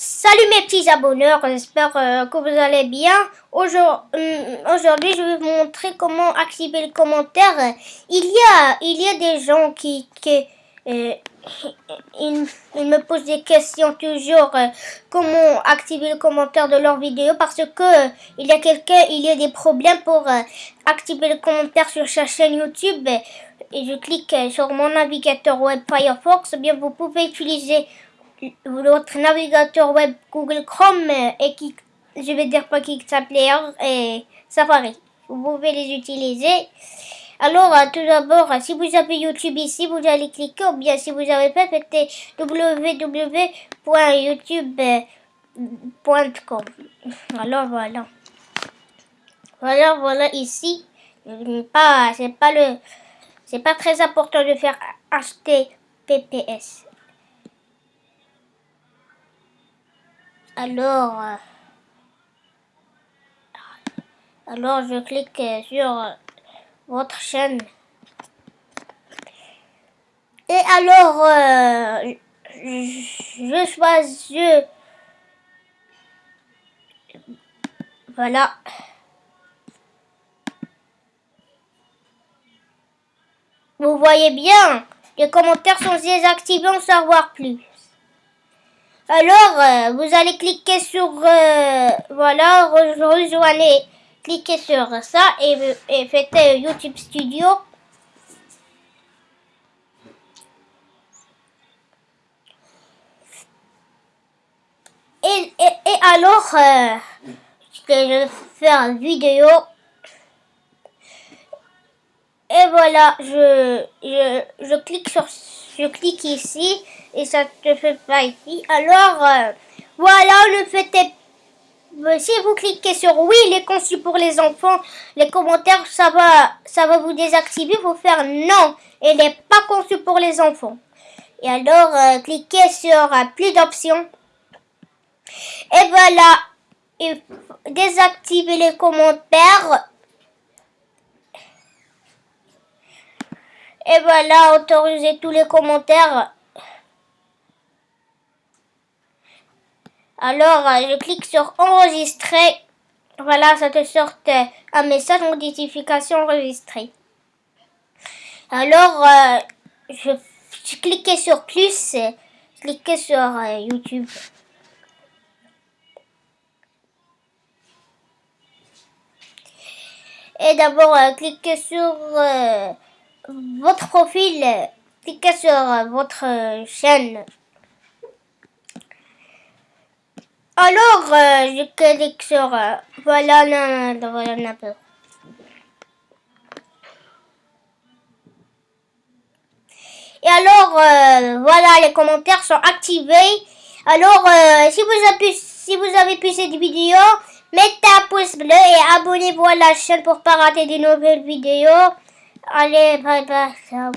Salut mes petits abonneurs, j'espère euh, que vous allez bien. Euh, aujourd'hui, je vais vous montrer comment activer le commentaire. Il y a, il y a des gens qui, euh, ils, me posent des questions toujours comment activer le commentaire de leur vidéo parce que il y a quelqu'un, il y a des problèmes pour activer le commentaire sur sa chaîne YouTube. Et je clique sur mon navigateur web Firefox, bien vous pouvez utiliser votre navigateur web Google Chrome et qui, je vais dire pas qui s'appelait et Safari. Vous pouvez les utiliser. Alors, euh, tout d'abord, si vous avez YouTube ici, vous allez cliquer, ou bien si vous avez fait, faites www.youtube.com. Alors, voilà. Voilà, voilà, ici. Pas, c'est pas le, c'est pas très important de faire HTTPS. Alors, euh, alors je clique sur votre chaîne. Et alors, euh, je choisis, voilà. Vous voyez bien, les commentaires sont désactivés, en savoir plus. Alors, euh, vous allez cliquer sur, euh, voilà, rejoignez, cliquez sur ça et, et faites euh, YouTube Studio. Et, et, alors, je vais faire une vidéo. Et voilà, je, je, je clique sur je clique ici et ça ne fait pas ici. Alors, euh, voilà, le fait est... Euh, si vous cliquez sur oui, il est conçu pour les enfants, les commentaires, ça va, ça va vous désactiver. Faut faire non, il n'est pas conçu pour les enfants. Et alors, euh, cliquez sur plus d'options. Et voilà, et désactiver les commentaires. Et voilà, autoriser tous les commentaires. Alors, euh, je clique sur enregistrer. Voilà, ça te sort euh, un message notification enregistrée. Alors, euh, je, je cliquais sur plus, je cliquais sur YouTube. Et d'abord, cliquez sur votre profil, cliquez sur votre chaîne. Alors, euh, je clique sur... Euh, voilà, non, voilà, un peu. Et alors, euh, voilà, les commentaires sont activés. Alors, si, vous avez, si vous avez pu cette vidéo, mettez un pouce bleu et abonnez-vous à la chaîne pour pas rater de nouvelles vidéos. I live by myself.